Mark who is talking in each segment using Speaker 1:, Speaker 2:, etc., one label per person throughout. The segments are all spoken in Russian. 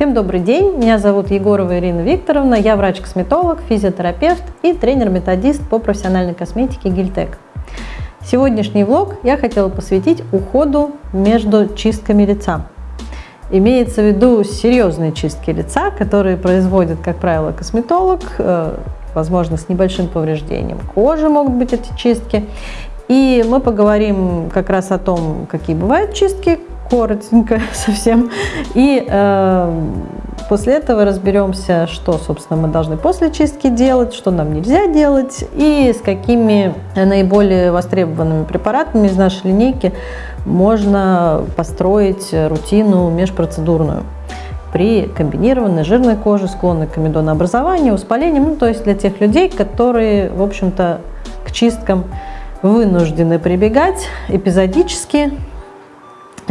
Speaker 1: Всем добрый день, меня зовут Егорова Ирина Викторовна, я врач-косметолог, физиотерапевт и тренер-методист по профессиональной косметике Гильтек. Сегодняшний влог я хотела посвятить уходу между чистками лица. Имеется в виду серьезные чистки лица, которые производит, как правило, косметолог, э, возможно, с небольшим повреждением кожи могут быть эти чистки. И мы поговорим как раз о том, какие бывают чистки, коротенько совсем. И э, после этого разберемся, что, собственно, мы должны после чистки делать, что нам нельзя делать и с какими наиболее востребованными препаратами из нашей линейки можно построить рутину межпроцедурную при комбинированной жирной коже, склонной к комедонообразованию, воспалению, ну, то есть для тех людей, которые, в общем-то, к чисткам вынуждены прибегать эпизодически,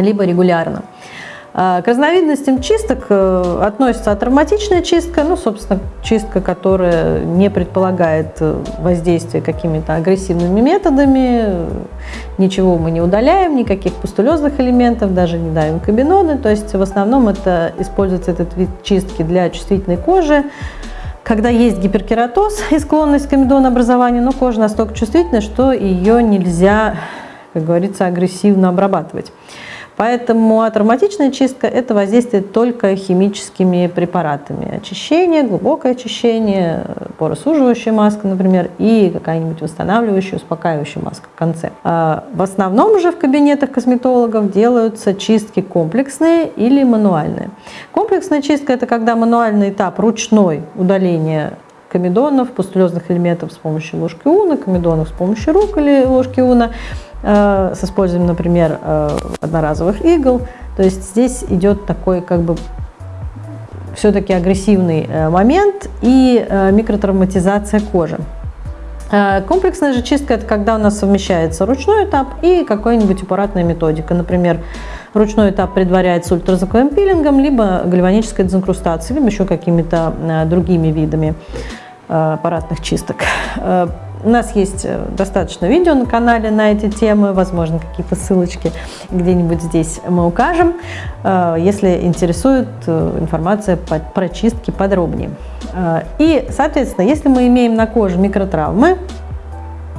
Speaker 1: либо регулярно. А, к разновидностям чисток э, относится атравматичная чистка, ну, собственно, чистка, которая не предполагает э, воздействия какими-то агрессивными методами, ничего мы не удаляем, никаких пустулезных элементов, даже не давим кабиноны, то есть в основном это используется этот вид чистки для чувствительной кожи, когда есть гиперкератоз и склонность к комедонообразованию, но кожа настолько чувствительна, что ее нельзя, как говорится, агрессивно обрабатывать. Поэтому атравматичная чистка – это воздействие только химическими препаратами. Очищение, глубокое очищение, поросуживающая маска, например, и какая-нибудь восстанавливающая, успокаивающая маска в конце. А в основном же в кабинетах косметологов делаются чистки комплексные или мануальные. Комплексная чистка – это когда мануальный этап ручной удаления комедонов, пустулезных элементов с помощью ложки уна, комедонов с помощью рук или ложки уна – с использованием, например, э, одноразовых игл. То есть здесь идет такой как бы все-таки агрессивный э, момент и микротравматизация кожи. Комплексная же чистка – это когда у нас совмещается ручной этап и какая-нибудь аппаратная методика. Например, ручной этап предваряется ультразвуковым пилингом, либо гальванической дезинкрустацией, либо еще какими-то другими видами аппаратных чисток. У нас есть э, достаточно видео на канале на эти темы, возможно, какие-то ссылочки где-нибудь здесь мы укажем, э, если интересует э, информация про чистки подробнее. И, соответственно, если мы имеем на коже микротравмы,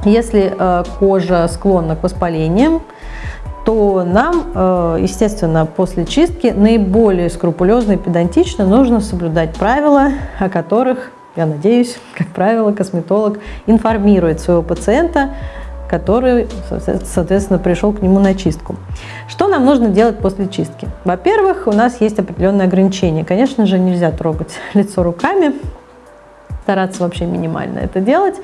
Speaker 1: если кожа склонна к воспалениям, то нам, естественно, после чистки наиболее скрупулезно и педантично нужно соблюдать правила, о которых я надеюсь, как правило, косметолог информирует своего пациента, который, соответственно, пришел к нему на чистку. Что нам нужно делать после чистки? Во-первых, у нас есть определенные ограничения. Конечно же, нельзя трогать лицо руками, стараться вообще минимально это делать.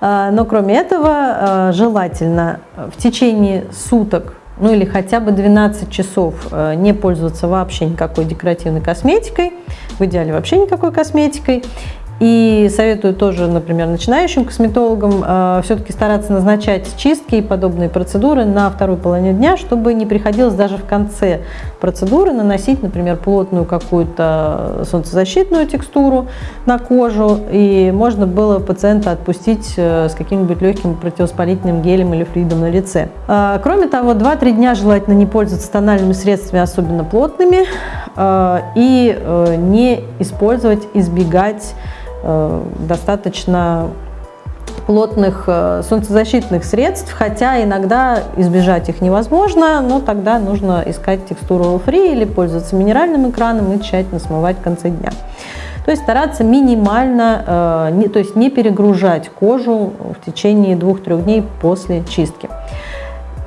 Speaker 1: А, но кроме этого, а, желательно в течение суток ну или хотя бы 12 часов а, не пользоваться вообще никакой декоративной косметикой, в идеале вообще никакой косметикой, и советую тоже, например, начинающим косметологам э, все-таки стараться назначать чистки и подобные процедуры на вторую половину дня, чтобы не приходилось даже в конце процедуры наносить, например, плотную какую-то солнцезащитную текстуру на кожу, и можно было пациента отпустить э, с каким-нибудь легким противовоспалительным гелем или флюидом на лице. Э, кроме того, 2-3 дня желательно не пользоваться тональными средствами, особенно плотными, э, и э, не использовать, избегать достаточно плотных э, солнцезащитных средств, хотя иногда избежать их невозможно, но тогда нужно искать текстуру фри или пользоваться минеральным экраном и тщательно смывать в конце дня. То есть стараться минимально, э, то есть не перегружать кожу в течение двух-трех дней после чистки.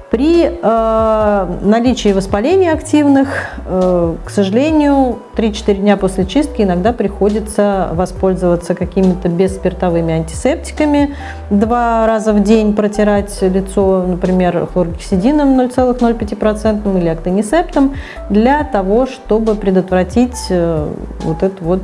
Speaker 1: При э, наличии воспалений активных, э, к сожалению, 3-4 дня после чистки иногда приходится воспользоваться какими-то бесспиртовыми антисептиками. Два раза в день протирать лицо, например, хлоргексидином 0,05% или актонисептом для того, чтобы предотвратить э, вот эту вот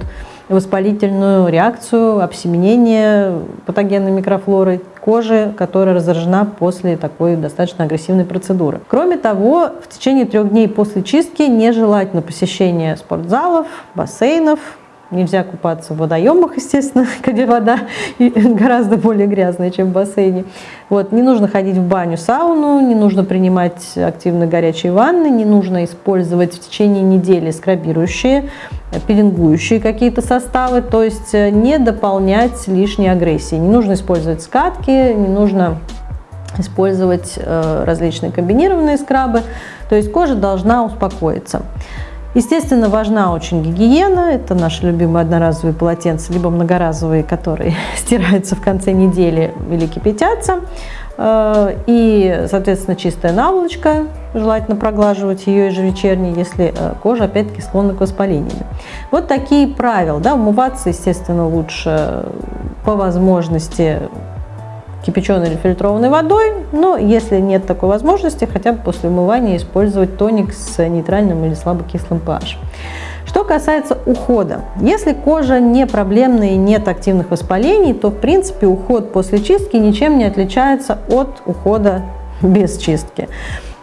Speaker 1: воспалительную реакцию, обсеменение патогенной микрофлоры кожи, которая разоржена после такой достаточно агрессивной процедуры. Кроме того, в течение трех дней после чистки нежелательно посещение спортзалов, бассейнов, Нельзя купаться в водоемах, естественно, где вода гораздо более грязная, чем в бассейне. Вот, не нужно ходить в баню, сауну, не нужно принимать активно горячие ванны, не нужно использовать в течение недели скрабирующие, пилингующие какие-то составы, то есть э, не дополнять лишней агрессии. Не нужно использовать скатки, не нужно использовать э, различные комбинированные скрабы, то есть кожа должна успокоиться. Естественно, важна очень гигиена. Это наши любимые одноразовые полотенца, либо многоразовые, которые стираются в конце недели или кипятятся. Э, и, соответственно, чистая наволочка, желательно проглаживать ее ежевечерне, если э, кожа, опять-таки, склонна к воспалению. Вот такие правила. Да? Умываться, естественно, лучше по возможности кипяченой или фильтрованной водой, но если нет такой возможности, хотя бы после умывания использовать тоник с нейтральным или слабокислым pH. Что касается ухода, если кожа не проблемная и нет активных воспалений, то в принципе уход после чистки ничем не отличается от ухода без чистки.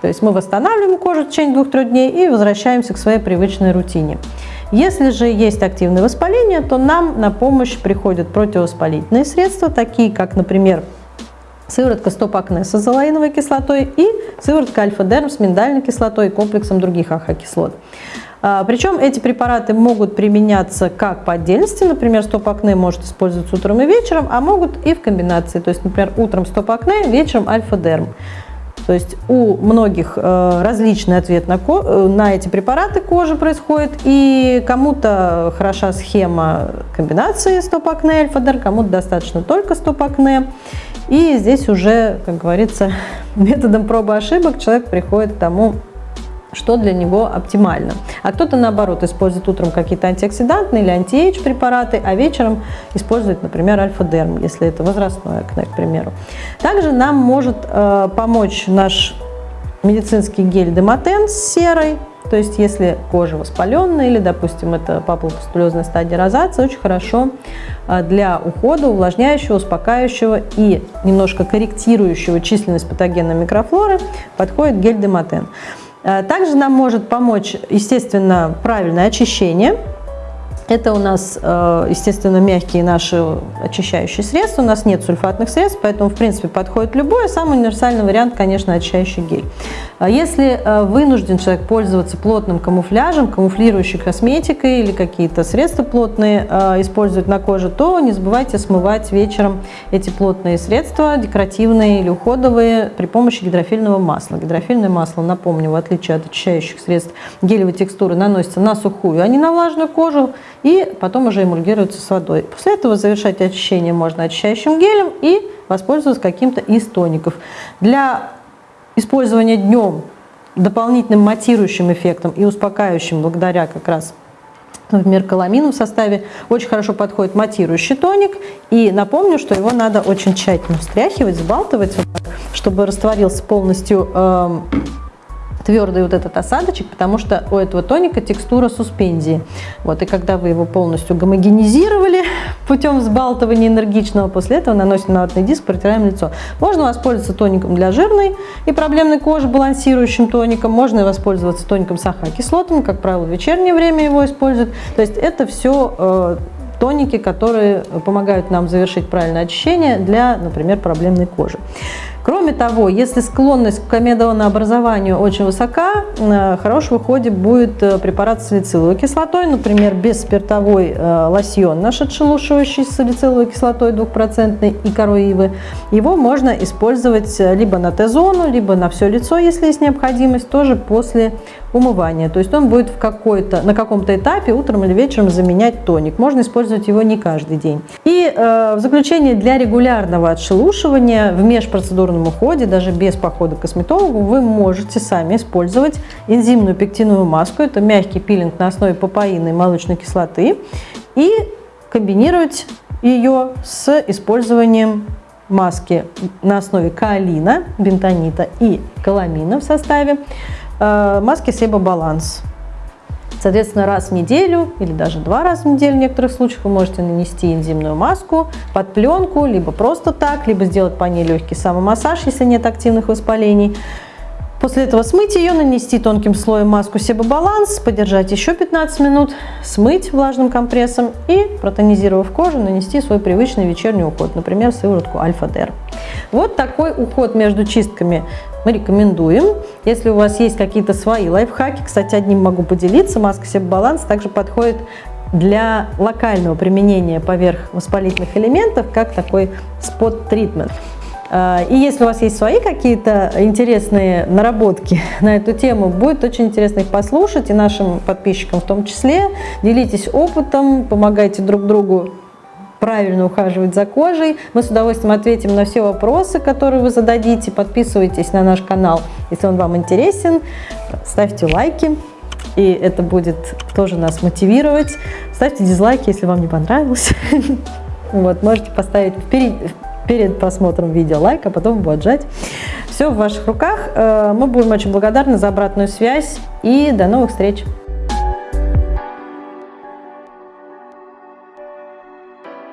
Speaker 1: То есть мы восстанавливаем кожу в течение 2-3 дней и возвращаемся к своей привычной рутине. Если же есть активное воспаление, то нам на помощь приходят противовоспалительные средства, такие как, например, сыворотка стоп-акне с азолаиновой кислотой и сыворотка альфа-дерм с миндальной кислотой и комплексом других ахокислот. А, Причем эти препараты могут применяться как по отдельности, например, стоп-акне может использоваться утром и вечером, а могут и в комбинации, то есть, например, утром стоп-акне, вечером альфа-дерм. То есть у многих э, различный ответ на, э, на эти препараты кожи происходит, и кому-то хороша схема комбинации стоп-акне, альфа-дерм, кому-то достаточно только стоп-акне. И здесь уже, как говорится, методом пробы ошибок человек приходит к тому, что для него оптимально. А кто-то, наоборот, использует утром какие-то антиоксидантные или антиэйдж препараты, а вечером использует, например, альфа-дерм, если это возрастное акне, к примеру. Также нам может э, помочь наш медицинский гель Демотен с серой, то есть если кожа воспаленная или, допустим, это папулопустулезная стадия розации, очень хорошо а, для ухода, увлажняющего, успокаивающего и немножко корректирующего численность патогенной микрофлоры подходит гель Демотен. А, также нам может помочь, естественно, правильное очищение – это у нас, э, естественно, мягкие наши очищающие средства. У нас нет сульфатных средств, поэтому, в принципе, подходит любой. Самый универсальный вариант, конечно, очищающий гель. А если э, вынужден человек пользоваться плотным камуфляжем, камуфлирующей косметикой или какие-то средства плотные э, использовать на коже, то не забывайте смывать вечером эти плотные средства, декоративные или уходовые, при помощи гидрофильного масла. Гидрофильное масло, напомню, в отличие от очищающих средств гелевой текстуры, наносится на сухую, а не на влажную кожу и потом уже эмульгируется с водой. После этого завершать очищение можно очищающим гелем и воспользоваться каким-то из тоников. Для использования днем дополнительным матирующим эффектом и успокаивающим благодаря как раз например, каламину в составе, очень хорошо подходит матирующий тоник. И напомню, что его надо очень тщательно встряхивать, сбалтывать, чтобы растворился полностью э, твердый вот этот осадочек, потому что у этого тоника текстура суспензии. Вот, и когда вы его полностью гомогенизировали путем взбалтывания энергичного, после этого наносим на ватный диск, протираем лицо. Можно воспользоваться тоником для жирной и проблемной кожи, балансирующим тоником, можно воспользоваться тоником с ахокислотами, как правило, в вечернее время его используют. То есть это все э, тоники, которые помогают нам завершить правильное очищение для, например, проблемной кожи. Кроме того, если склонность к комедонообразованию очень высока, э, хорош в выходе будет э, препарат с салициловой кислотой, например, бесспиртовой э, лосьон наш отшелушивающий с салициловой кислотой 2% и корой ивы. Его можно использовать либо на Т-зону, либо на все лицо, если есть необходимость, тоже после умывания. То есть он будет в какой-то, на каком-то этапе утром или вечером заменять тоник. Можно использовать его не каждый день. И э, в заключение для регулярного отшелушивания в межпроцедурном уходе, даже без похода к косметологу, вы можете сами использовать энзимную пектиновую маску. Это мягкий пилинг на основе папаины и молочной кислоты. И комбинировать ее с использованием маски на основе каолина, бентонита и каламина в составе. Э, маски Себа Баланс. Соответственно, раз в неделю или даже два раза в неделю в некоторых случаях вы можете нанести энзимную маску под пленку, либо просто так, либо сделать по ней легкий самомассаж, если нет активных воспалений. После этого смыть ее, нанести тонким слоем маску Себобаланс, подержать еще 15 минут, смыть влажным компрессом и, протонизировав кожу, нанести свой привычный вечерний уход, например, сыворотку Альфа-Дер. Вот такой уход между чистками мы рекомендуем. Если у вас есть какие-то свои лайфхаки, кстати, одним могу поделиться, маска Себобаланс также подходит для локального применения поверх воспалительных элементов, как такой спот-тритмент. А, и если у вас есть свои какие-то интересные наработки на эту тему, будет очень интересно их послушать, и нашим подписчикам в том числе. Делитесь опытом, помогайте друг другу правильно ухаживать за кожей. Мы с удовольствием ответим на все вопросы, которые вы зададите. Подписывайтесь на наш канал, если он вам интересен. Ставьте лайки, и это будет тоже нас мотивировать. Ставьте дизлайки, если вам не понравилось. Вот, можете поставить вперед, перед просмотром видео лайк, а потом его отжать. Все в ваших руках. Э, мы будем очень благодарны за обратную связь и до новых встреч!